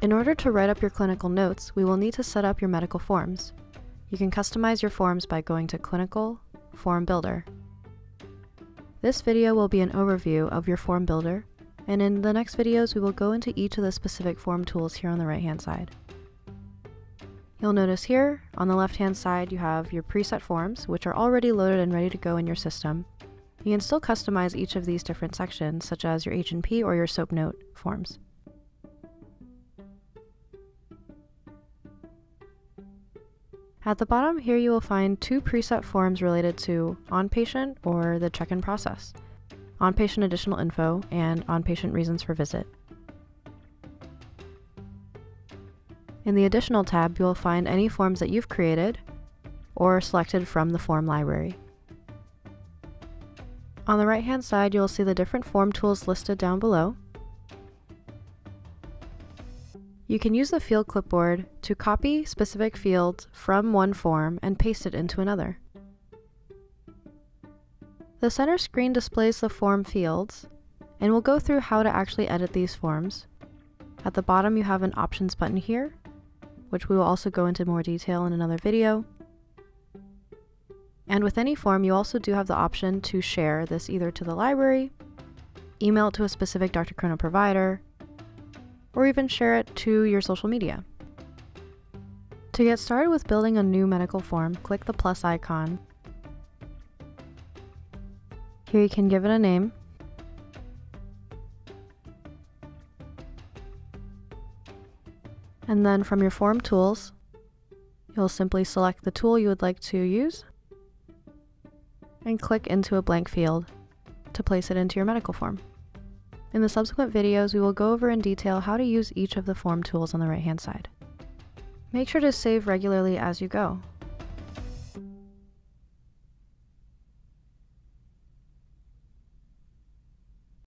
In order to write up your clinical notes, we will need to set up your medical forms. You can customize your forms by going to Clinical, Form Builder. This video will be an overview of your form builder, and in the next videos we will go into each of the specific form tools here on the right hand side. You'll notice here, on the left hand side you have your preset forms, which are already loaded and ready to go in your system. You can still customize each of these different sections, such as your H&P or your SOAP note forms. At the bottom here you will find two preset forms related to on-patient or the check-in process, on-patient additional info, and on-patient reasons for visit. In the Additional tab, you will find any forms that you've created or selected from the form library. On the right hand side, you will see the different form tools listed down below. You can use the field clipboard to copy specific fields from one form and paste it into another. The center screen displays the form fields, and we'll go through how to actually edit these forms. At the bottom you have an options button here, which we will also go into more detail in another video. And with any form, you also do have the option to share this either to the library, email it to a specific DrChrono provider, or even share it to your social media. To get started with building a new medical form, click the plus icon. Here you can give it a name, And then from your form tools, you'll simply select the tool you would like to use and click into a blank field to place it into your medical form. In the subsequent videos, we will go over in detail how to use each of the form tools on the right hand side. Make sure to save regularly as you go.